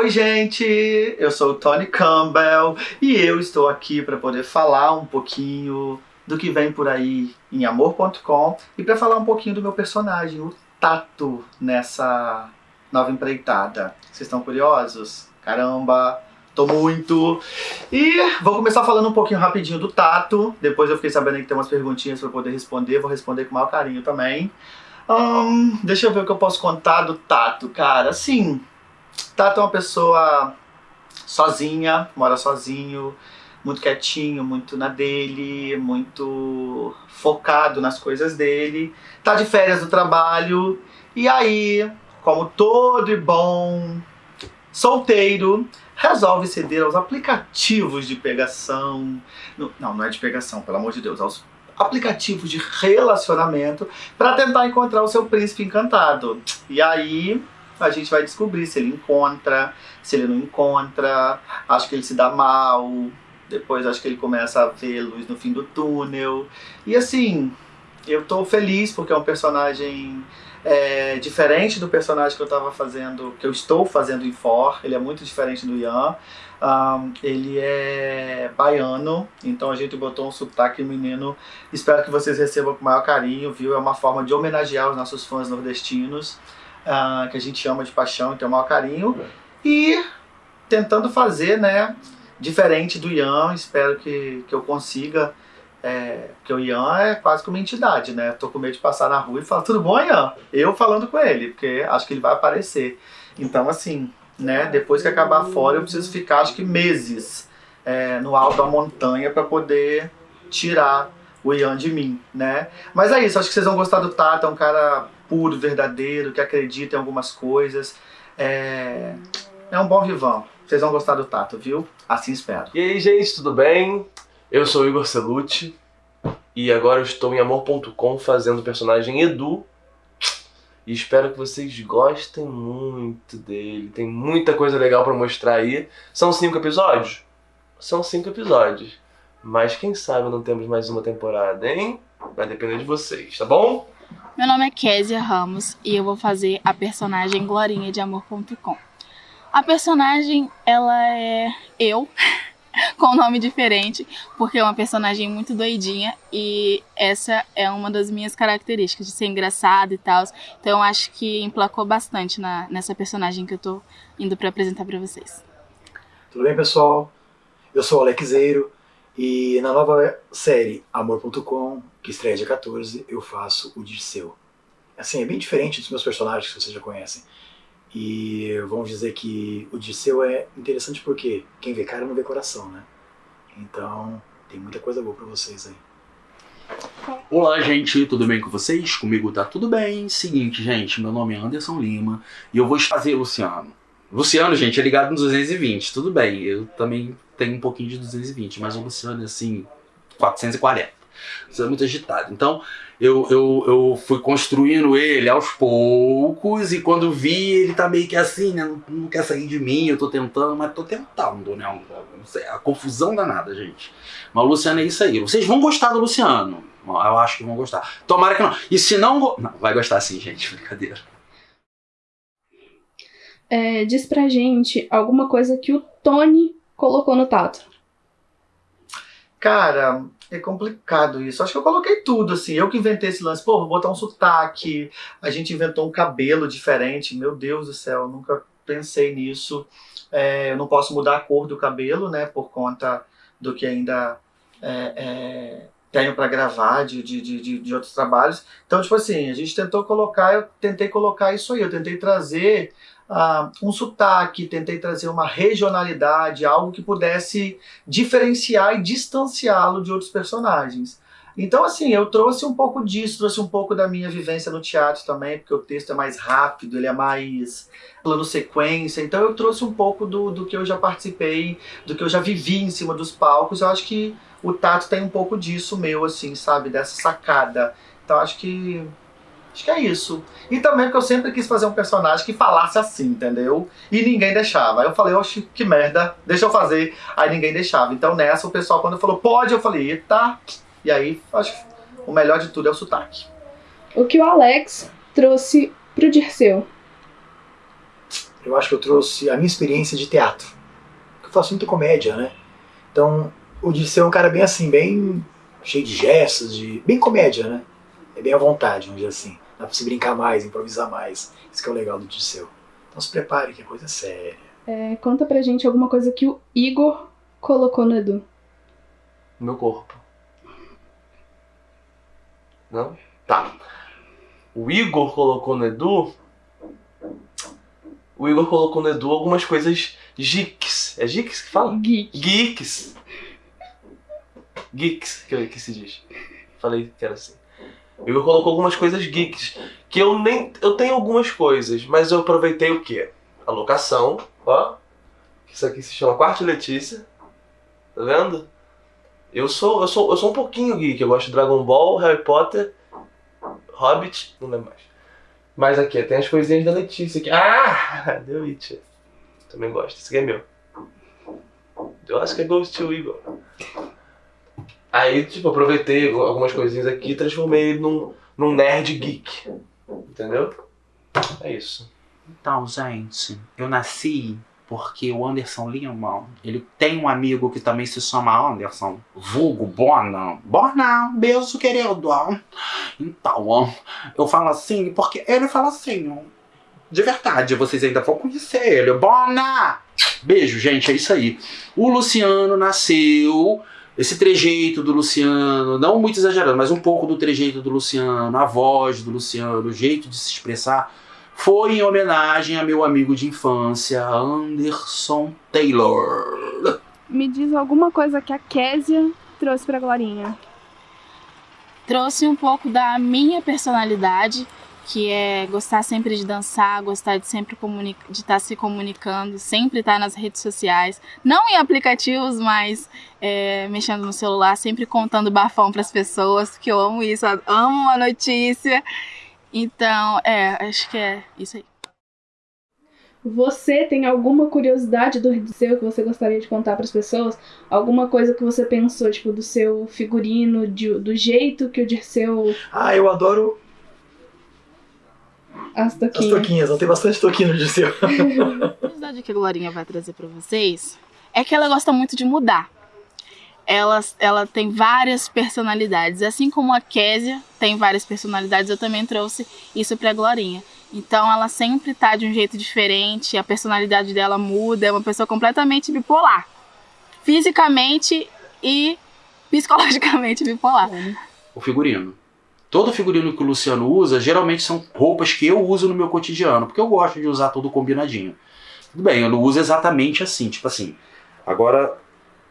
Oi, gente! Eu sou o Tony Campbell e eu estou aqui para poder falar um pouquinho do que vem por aí em amor.com e para falar um pouquinho do meu personagem, o Tato, nessa nova empreitada. Vocês estão curiosos? Caramba! Tô muito! E vou começar falando um pouquinho rapidinho do Tato. Depois eu fiquei sabendo que tem umas perguntinhas para poder responder. Vou responder com o maior carinho também. Deixa eu ver o que eu posso contar do Tato, cara. Assim, Tato é uma pessoa sozinha, mora sozinho, muito quietinho, muito na dele, muito focado nas coisas dele. Tá de férias do trabalho. E aí, como todo e bom solteiro, resolve ceder aos aplicativos de pegação. Não, não é de pegação, pelo amor de Deus, aos aplicativos de relacionamento para tentar encontrar o seu príncipe encantado. E aí a gente vai descobrir se ele encontra, se ele não encontra, acho que ele se dá mal, depois acho que ele começa a ver luz no fim do túnel. E assim, eu tô feliz porque é um personagem é, diferente do personagem que eu estava fazendo, que eu estou fazendo em For, ele é muito diferente do Ian. Um, ele é baiano, então a gente botou um sotaque menino. Espero que vocês recebam com o maior carinho, viu? É uma forma de homenagear os nossos fãs nordestinos, uh, que a gente ama de paixão e tem o maior carinho. E tentando fazer, né, diferente do Ian, espero que, que eu consiga. É, porque o Ian é quase como uma entidade, né? Tô com medo de passar na rua e falar, tudo bom, Ian? Eu falando com ele, porque acho que ele vai aparecer. Então, assim, né? Depois que acabar fora, eu preciso ficar acho que meses é, no alto da montanha para poder tirar o Ian de mim, né? Mas é isso, acho que vocês vão gostar do Tato, é um cara puro, verdadeiro, que acredita em algumas coisas. É, é um bom vivão. Vocês vão gostar do Tato, viu? Assim espero. E aí, gente, tudo bem? Eu sou o Igor Celucci e agora eu estou em amor.com fazendo o personagem Edu e espero que vocês gostem muito dele. Tem muita coisa legal para mostrar aí. São cinco episódios? São cinco episódios. Mas quem sabe não temos mais uma temporada, hein? Vai depender de vocês, tá bom? Meu nome é Késia Ramos e eu vou fazer a personagem Glorinha de Amor.com. A personagem, ela é eu. com um nome diferente, porque é uma personagem muito doidinha e essa é uma das minhas características, de ser engraçada e tal. Então eu acho que emplacou bastante na, nessa personagem que eu tô indo para apresentar para vocês. Tudo bem, pessoal? Eu sou o Alexeiro e na nova série Amor.com, que estreia dia 14, eu faço o Dirceu. Assim, é bem diferente dos meus personagens que vocês já conhecem. E vamos dizer que o Dirceu é interessante porque quem vê cara não vê coração, né? Então tem muita coisa boa pra vocês aí. Olá, gente, tudo bem com vocês? Comigo tá tudo bem. Seguinte, gente, meu nome é Anderson Lima e eu vou fazer Luciano. Luciano, gente, é ligado no 220, tudo bem. Eu também tenho um pouquinho de 220, mas o Luciano assim, 440. Você é muito agitado. Então, eu, eu, eu fui construindo ele aos poucos e quando vi ele tá meio que assim, né? Não, não quer sair de mim, eu tô tentando, mas tô tentando, né? A confusão danada, gente. Mas o Luciano é isso aí. Vocês vão gostar do Luciano. Eu acho que vão gostar. Tomara que não. E se não. Não, vai gostar sim, gente. Brincadeira. É, diz pra gente alguma coisa que o Tony colocou no Tato. Cara, é complicado isso. Acho que eu coloquei tudo, assim. Eu que inventei esse lance. Pô, vou botar um sotaque. A gente inventou um cabelo diferente. Meu Deus do céu, nunca pensei nisso. É, eu não posso mudar a cor do cabelo, né? Por conta do que ainda é, é, tenho para gravar de, de, de, de outros trabalhos. Então, tipo assim, a gente tentou colocar, eu tentei colocar isso aí. Eu tentei trazer uh, um sotaque, tentei trazer uma regionalidade, algo que pudesse diferenciar e distanciá-lo de outros personagens. Então, assim, eu trouxe um pouco disso, trouxe um pouco da minha vivência no teatro também, porque o texto é mais rápido, ele é mais plano sequência. Então, eu trouxe um pouco do, do que eu já participei, do que eu já vivi em cima dos palcos. Eu acho que o Tato tem um pouco disso meu, assim, sabe? Dessa sacada. Então, acho que Acho que é isso. E também porque eu sempre quis fazer um personagem que falasse assim, entendeu? E ninguém deixava. Aí eu falei, oxe, que merda, deixa eu fazer. Aí ninguém deixava. Então nessa o pessoal, quando falou, pode, eu falei, eita. E aí, acho que o melhor de tudo é o sotaque. O que o Alex trouxe pro Dirceu? eu acho que eu trouxe a minha experiência de teatro. Eu faço muita comédia, né? Então, o Dirceu é um cara bem assim, bem cheio de gestos, de bem comédia, né? É bem à vontade, vamos dizer assim. Dá pra se brincar mais, improvisar mais. Isso que é o legal do Dirceu. Então se prepare, que é coisa séria. É, conta pra gente alguma coisa que o Igor colocou no Edu. Meu corpo. Não? Tá. O Igor colocou no Edu. O Igor colocou no Edu algumas coisas geeks. É geeks que fala? Geek. Geeks. Geeks, que, que se diz. Falei que era assim. Igor colocou algumas coisas geeks. Que eu nem. Eu tenho algumas coisas, mas eu aproveitei o quê? A locação, ó. Isso aqui se chama Quarto Letícia. Tá vendo? Eu sou, eu sou, eu sou um pouquinho geek. Eu gosto de Dragon Ball, Harry Potter, Hobbit, não lembro mais. Mas aqui, tem as coisinhas da Letícia aqui. Ah! The Witcher. Também gosto. Esse aqui é meu. Eu acho que é Ghost to Igor. Aí, tipo, aproveitei algumas coisinhas aqui e transformei ele num, num nerd geek. Entendeu? É isso. Então, gente, eu nasci porque o Anderson Lima, ele tem um amigo que também se chama Anderson, vulgo Bona. Bona, beijo, querido. Então, eu falo assim porque ele fala assim, de verdade, vocês ainda vão conhecer ele. Bona! Beijo, gente, é isso aí. O Luciano nasceu esse trejeito do Luciano, não muito exagerado, mas um pouco do trejeito do Luciano, a voz do Luciano, o jeito de se expressar, foi em homenagem a meu amigo de infância, Anderson Taylor. Me diz alguma coisa que a Késia trouxe pra Glorinha. Trouxe um pouco da minha personalidade, que é gostar sempre de dançar, gostar de sempre de estar se comunicando, sempre estar nas redes sociais, não em aplicativos, mas é, mexendo no celular, sempre contando bafão para as pessoas, que eu amo isso, eu amo a notícia. Então, é, acho que é isso aí. Você tem alguma curiosidade do seu que você gostaria de contar para as pessoas? Alguma coisa que você pensou, tipo, do seu figurino, de, do jeito que o Dirceu. Ah, eu adoro as toquinhas. As toquinhas, não tem bastante toquinho no Dirceu. A curiosidade que a Glorinha vai trazer para vocês é que ela gosta muito de mudar. Ela, ela tem várias personalidades. Assim como a Késia tem várias personalidades, eu também trouxe isso pra Glorinha. Então ela sempre tá de um jeito diferente, a personalidade dela muda, é uma pessoa completamente bipolar. Fisicamente e psicologicamente bipolar. O figurino. Todo figurino que o Luciano usa, geralmente são roupas que eu uso no meu cotidiano, porque eu gosto de usar tudo combinadinho. Tudo bem, eu não uso exatamente assim, tipo assim. Agora,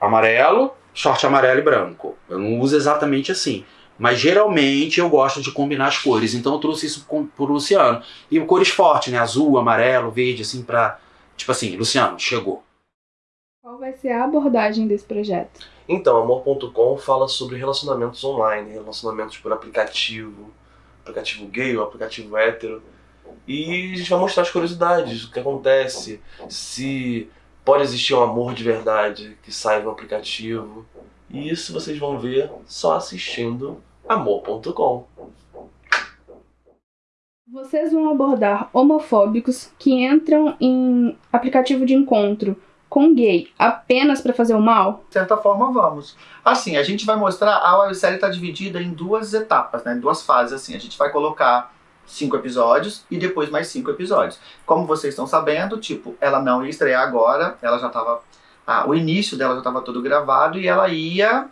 amarelo, short amarelo e branco. Eu não uso exatamente assim. Mas geralmente eu gosto de combinar as cores. Então eu trouxe isso pro Luciano. E cores fortes, né? Azul, amarelo, verde, assim, pra. Tipo assim, Luciano, chegou. Qual vai ser a abordagem desse projeto? Então, Amor.com fala sobre relacionamentos online, relacionamentos por aplicativo, aplicativo gay ou aplicativo hétero. E a gente vai mostrar as curiosidades, o que acontece, se pode existir um amor de verdade que sai do aplicativo. E isso vocês vão ver só assistindo amor.com. Vocês vão abordar homofóbicos que entram em aplicativo de encontro com gay apenas para fazer o mal? De certa forma, vamos. Assim, a gente vai mostrar, a websérie está dividida em duas etapas, né? Duas fases, assim. A gente vai colocar cinco episódios e depois mais cinco episódios. Como vocês estão sabendo, tipo, ela não ia estrear agora, ela já estava ah, o início dela já estava todo gravado e ela ia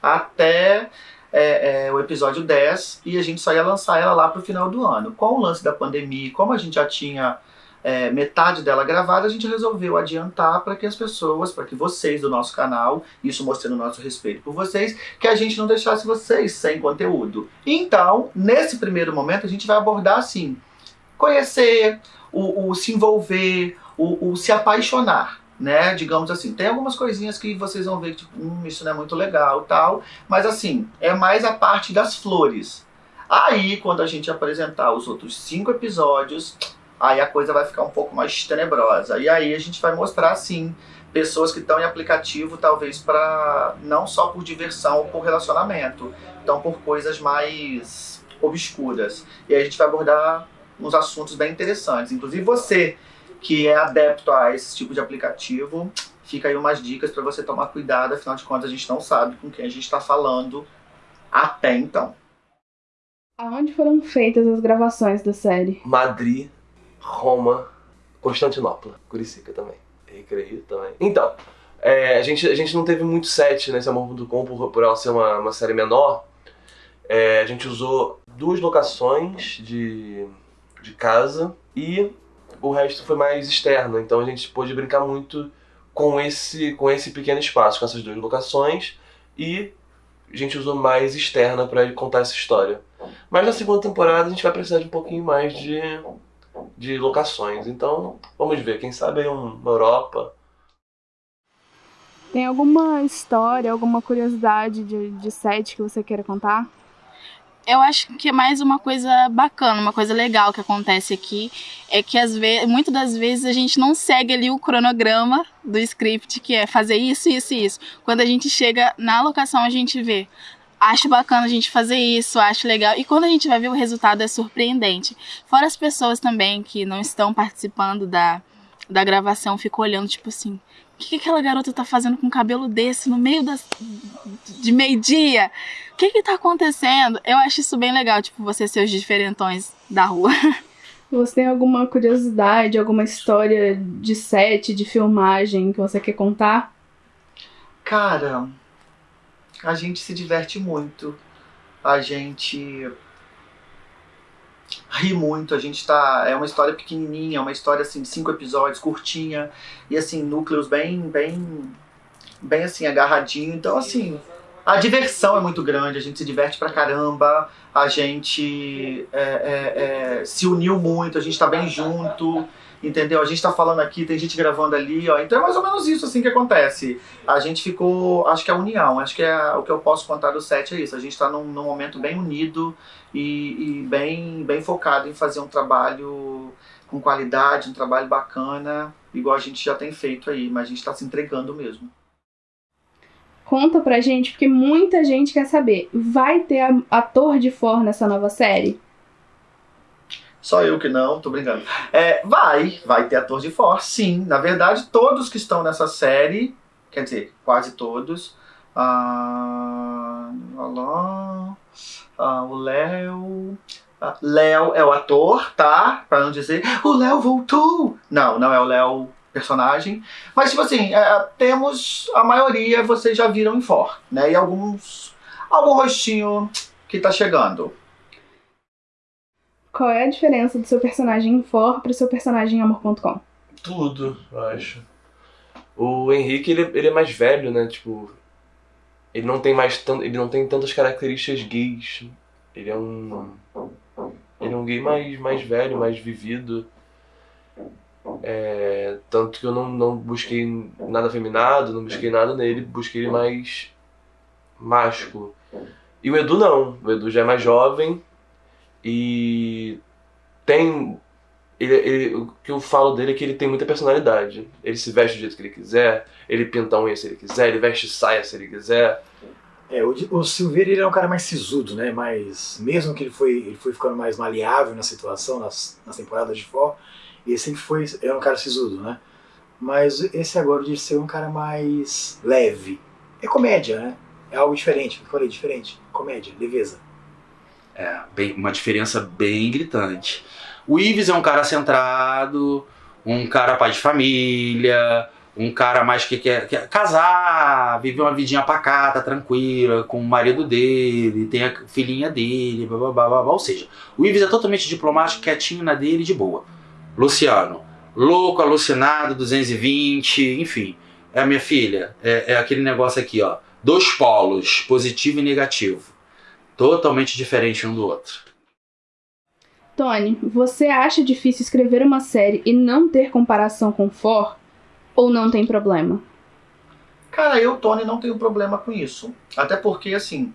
até é, é, o episódio 10 e a gente só ia lançar ela lá para o final do ano. Com o lance da pandemia, como a gente já tinha é, metade dela gravada, a gente resolveu adiantar para que as pessoas, para que vocês do nosso canal, isso mostrando o nosso respeito por vocês, que a gente não deixasse vocês sem conteúdo. Então, nesse primeiro momento, a gente vai abordar assim: conhecer, o, o se envolver, o, o se apaixonar né? Digamos assim, tem algumas coisinhas que vocês vão ver tipo, hum, isso não é muito legal, tal, mas assim, é mais a parte das flores. Aí, quando a gente apresentar os outros cinco episódios, aí a coisa vai ficar um pouco mais tenebrosa. E aí a gente vai mostrar, sim, pessoas que estão em aplicativo, talvez para não só por diversão ou por relacionamento, então por coisas mais obscuras. E aí a gente vai abordar uns assuntos bem interessantes. Inclusive você que é adepto a esse tipo de aplicativo, fica aí umas dicas para você tomar cuidado, afinal de contas a gente não sabe com quem a gente está falando até então. Aonde foram feitas as gravações da série? Madrid, Roma, Constantinopla, Curicica também. Recreio também. Então, é, a, gente, a gente não teve muito set nesse Amor.com por, por ela ser uma, uma série menor. É, a gente usou duas locações de, de casa e o resto foi mais externo. Então a gente pôde brincar muito com esse, com esse pequeno espaço, com essas duas locações. E a gente usou mais externa para contar essa história. Mas na segunda temporada a gente vai precisar de um pouquinho mais de, de locações. Então, vamos ver. Quem sabe aí uma Europa. Tem alguma história, alguma curiosidade de, de set que você queira contar? eu acho que é mais uma coisa bacana, uma coisa legal que acontece aqui é que às vezes, muitas das vezes a gente não segue ali o cronograma do script que é fazer isso, isso e isso. Quando a gente chega na locação a gente vê, acho bacana a gente fazer isso, acho legal. E quando a gente vai ver o resultado é surpreendente. Fora as pessoas também que não estão participando da, da gravação, ficam olhando tipo assim, o que, que aquela garota tá fazendo com um cabelo desse no meio das, de meio-dia? O que que tá acontecendo? Eu acho isso bem legal, tipo, você ser os diferentões da rua. Você tem alguma curiosidade, alguma história de set, de filmagem que você quer contar? Cara, a gente se diverte muito. A gente ri muito, a gente tá. É uma história pequenininha, é uma história assim, de cinco episódios, curtinha, e assim, núcleos bem, bem, bem assim, agarradinho. Então, assim, a diversão é muito grande, a gente se diverte pra caramba, a gente é, é, é, se uniu muito, a gente tá bem junto entendeu? A gente tá falando aqui, tem gente gravando ali, ó. Então é mais ou menos isso assim que acontece. A gente ficou, acho que é a união, acho que é o que eu posso contar do set é isso. A gente tá num, num momento bem unido e, e, bem, bem focado em fazer um trabalho com qualidade, um trabalho bacana, igual a gente já tem feito aí, mas a gente tá se entregando mesmo. Conta pra gente, porque muita gente quer saber. Vai ter ator de for nessa nova série? Só eu que não, tô brincando. É, vai, vai ter ator de força, sim. Na verdade, todos que estão nessa série, quer dizer, quase todos. Ah, ah, o Léo. Ah, Léo é o ator, tá? Pra não dizer, o Léo voltou. Não, não é o Léo personagem. Mas, tipo assim, é, temos a maioria, vocês já viram em For, né? E alguns. algum rostinho que tá chegando. Qual é a diferença do seu personagem em For pro seu personagem em Amor.com? Tudo, eu acho. O Henrique, ele, ele é mais velho, né? Tipo, ele não tem mais tanto, ele não tem tantas características gays. Ele é um ele é um gay mais, mais velho, mais vivido. É, tanto que eu não, não busquei nada afeminado, não busquei nada nele, busquei ele mais másculo. E o Edu não, o Edu já é mais jovem, e tem. Ele, ele, o que eu falo dele é que ele tem muita personalidade. Ele se veste do jeito que ele quiser, ele pinta a unha se ele quiser, ele veste saia se ele quiser. É, o, o Silveira ele é um cara mais sisudo, né? Mas mesmo que ele foi, ele foi ficando mais maleável na situação, nas, nas temporadas de fora, ele sempre foi, era um cara sisudo, né? Mas esse agora de ser um cara mais leve. É comédia, né? É algo diferente, eu falei, diferente. Comédia, leveza. É, bem, uma diferença bem gritante. O Ives é um cara centrado, um cara pai de família, um cara mais que quer, quer casar, viver uma vidinha pacata, tranquila, com o marido dele, tem a filhinha dele, blá, blá, blá, blá. ou seja, o Ives é totalmente diplomático, quietinho na dele, de boa. Luciano, louco, alucinado, 220, enfim. É a minha filha, é, é aquele negócio aqui, ó. Dois polos, positivo e negativo totalmente diferente um do outro. Tony, você acha difícil escrever uma série e não ter comparação com For? Ou não tem problema? Cara, eu, Tony, não tenho problema com isso. Até porque, assim,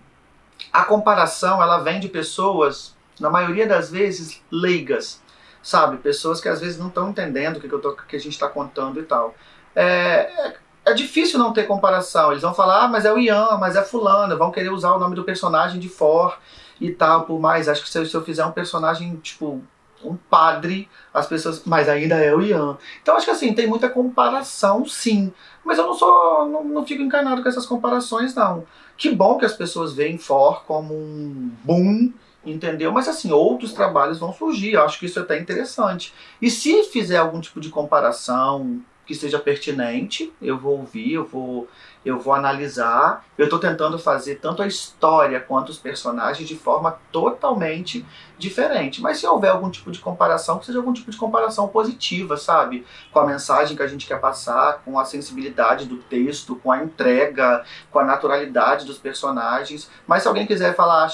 a comparação ela vem de pessoas, na maioria das vezes, leigas. Sabe? Pessoas que às vezes não estão entendendo o que, que, eu tô, que a gente está contando e tal. É, é difícil não ter comparação. Eles vão falar, ah, mas é o Ian, mas é fulano, vão querer usar o nome do personagem de For e tal, por mais. Acho que se eu, se eu fizer um personagem, tipo, um padre, as pessoas, mas ainda é o Ian. Então acho que assim, tem muita comparação, sim. Mas eu não sou, não, não fico encanado com essas comparações, não. Que bom que as pessoas veem For como um boom, entendeu? Mas assim, outros trabalhos vão surgir, eu acho que isso é até interessante. E se fizer algum tipo de comparação que seja pertinente, eu vou ouvir, eu vou eu vou analisar. Eu estou tentando fazer tanto a história quanto os personagens de forma totalmente diferente. Mas se houver algum tipo de comparação, que seja algum tipo de comparação positiva, sabe? Com a mensagem que a gente quer passar, com a sensibilidade do texto, com a entrega, com a naturalidade dos personagens. Mas se alguém quiser falar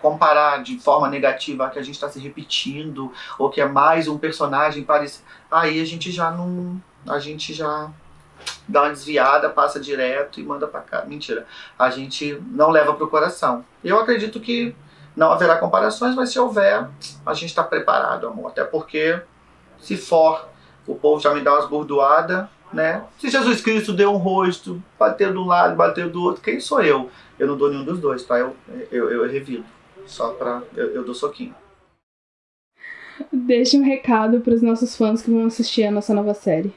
comparar de forma negativa que a gente está se repetindo ou que é mais um personagem parecido, aí a gente já não, a gente já dá uma desviada, passa direto e manda para cá. Mentira. A gente não leva para o coração. Eu acredito que não haverá comparações, mas se houver, a gente está preparado, amor. Até porque, se for, o povo já me dá umas bordoadas, né? Se Jesus Cristo deu um rosto, bateu de um lado, bateu do outro, quem sou eu? Eu não dou nenhum dos dois, tá? Eu, eu, eu revido. Só pra. Eu, eu dou soquinho. Deixe um recado para os nossos fãs que vão assistir a nossa nova série.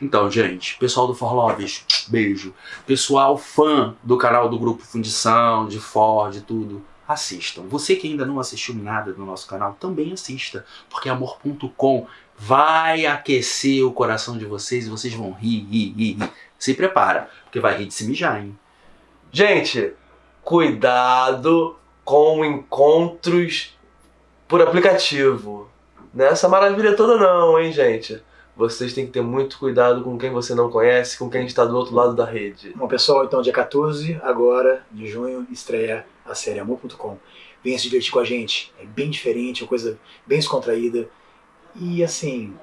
Então, gente, pessoal do For Loves, beijo. Pessoal fã do canal do Grupo Fundição, de Ford, tudo, assistam. Você que ainda não assistiu nada do nosso canal, também assista, porque amor.com vai aquecer o coração de vocês e vocês vão rir, rir, rir, rir. Se prepara, porque vai rir de se mijar, hein? Gente, cuidado com encontros por aplicativo. Nessa maravilha toda não, hein, gente? vocês têm que ter muito cuidado com quem você não conhece, com quem está do outro lado da rede. Bom, pessoal, então dia 14, agora, de junho, estreia a série Amor.com. Venha se divertir com a gente. É bem diferente, é uma coisa bem descontraída. E assim,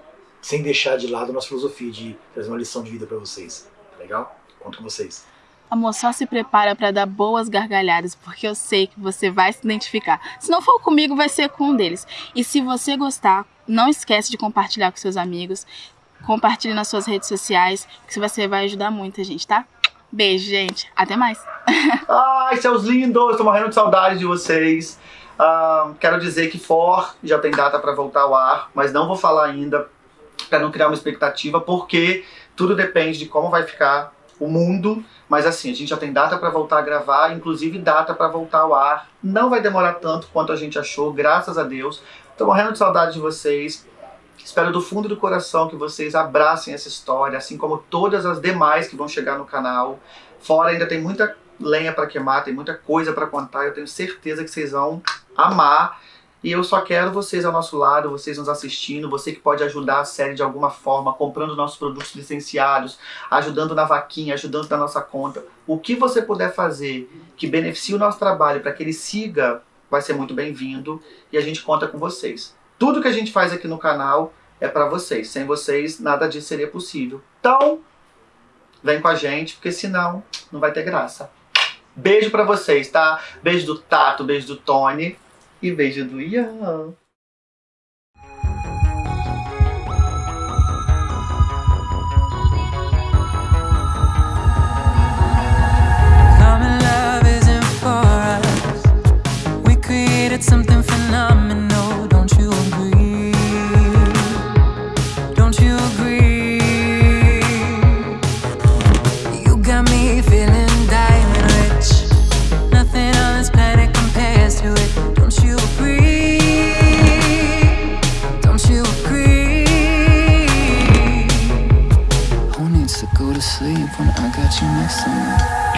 sem deixar de lado a nossa filosofia de trazer uma lição de vida para vocês. Tá legal? Conto com vocês. Amor, só se prepara para dar boas gargalhadas, porque eu sei que você vai se identificar. Se não for comigo, vai ser com um deles. E se você gostar, não esquece de compartilhar com seus amigos. Compartilhe nas suas redes sociais, que você vai ajudar muita gente, tá? Beijo, gente. Até mais. Ai, seus lindos, tô morrendo de saudade de vocês. Uh, quero dizer que For já tem data para voltar ao ar, mas não vou falar ainda para não criar uma expectativa, porque tudo depende de como vai ficar o mundo. Mas assim, a gente já tem data para voltar a gravar, inclusive data para voltar ao ar. Não vai demorar tanto quanto a gente achou, graças a Deus. Tô morrendo de saudade de vocês. Espero do fundo do coração que vocês abracem essa história, assim como todas as demais que vão chegar no canal. Fora ainda tem muita lenha para queimar, tem muita coisa para contar. Eu tenho certeza que vocês vão amar. E eu só quero vocês ao nosso lado, vocês nos assistindo, você que pode ajudar a série de alguma forma, comprando nossos produtos licenciados, ajudando na vaquinha, ajudando na nossa conta. O que você puder fazer que beneficie o nosso trabalho para que ele siga, vai ser muito bem-vindo e a gente conta com vocês. Tudo que a gente faz aqui no canal é para vocês. Sem vocês, nada disso seria possível. Então, vem com a gente, porque senão não vai ter graça. Beijo para vocês, tá? Beijo do Tato, beijo do Tony e beijo do Ian. something to sleep when I got you next to me?